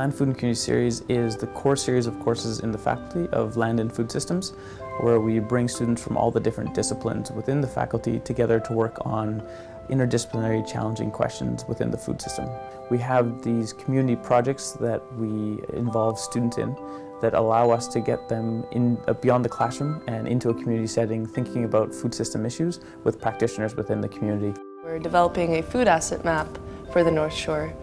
Land Food and Community Series is the core series of courses in the Faculty of Land and Food Systems where we bring students from all the different disciplines within the faculty together to work on interdisciplinary challenging questions within the food system. We have these community projects that we involve students in that allow us to get them in, uh, beyond the classroom and into a community setting thinking about food system issues with practitioners within the community. We're developing a food asset map for the North Shore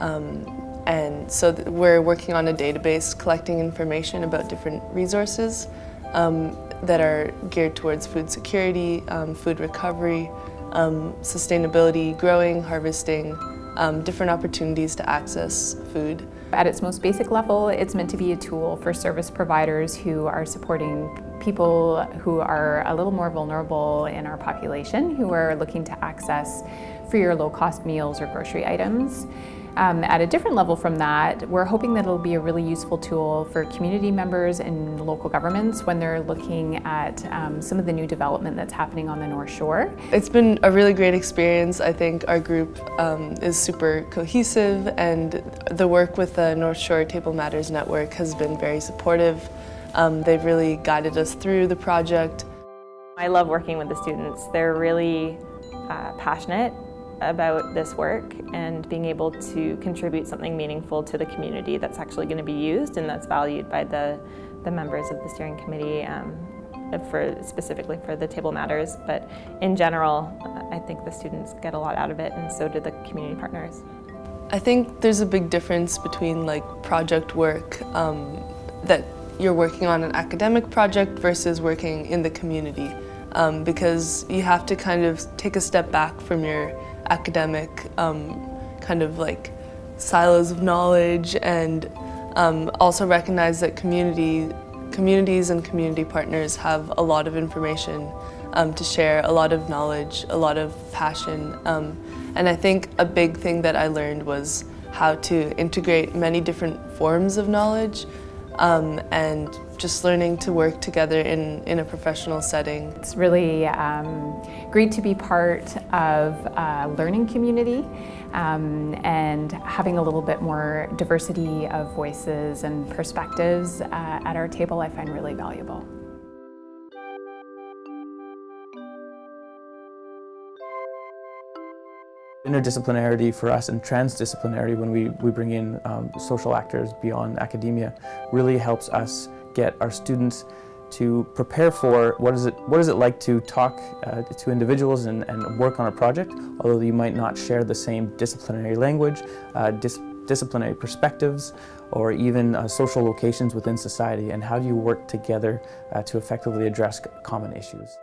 um, and so we're working on a database collecting information about different resources um, that are geared towards food security, um, food recovery, um, sustainability, growing, harvesting, um, different opportunities to access food. At its most basic level, it's meant to be a tool for service providers who are supporting people who are a little more vulnerable in our population, who are looking to access free or low-cost meals or grocery items. Um, at a different level from that, we're hoping that it'll be a really useful tool for community members and local governments when they're looking at um, some of the new development that's happening on the North Shore. It's been a really great experience. I think our group um, is super cohesive and the work with the North Shore Table Matters Network has been very supportive. Um, they've really guided us through the project. I love working with the students. They're really uh, passionate about this work and being able to contribute something meaningful to the community that's actually going to be used and that's valued by the, the members of the steering committee um, for specifically for the table matters but in general I think the students get a lot out of it and so do the community partners. I think there's a big difference between like project work um, that you're working on an academic project versus working in the community um, because you have to kind of take a step back from your academic um, kind of like silos of knowledge and um, also recognize that community, communities and community partners have a lot of information um, to share, a lot of knowledge, a lot of passion. Um, and I think a big thing that I learned was how to integrate many different forms of knowledge um, and just learning to work together in, in a professional setting. It's really um, great to be part of a learning community um, and having a little bit more diversity of voices and perspectives uh, at our table I find really valuable. Interdisciplinarity for us and transdisciplinarity when we, we bring in um, social actors beyond academia really helps us get our students to prepare for what is it, what is it like to talk uh, to individuals and, and work on a project, although you might not share the same disciplinary language, uh, dis disciplinary perspectives, or even uh, social locations within society, and how do you work together uh, to effectively address common issues.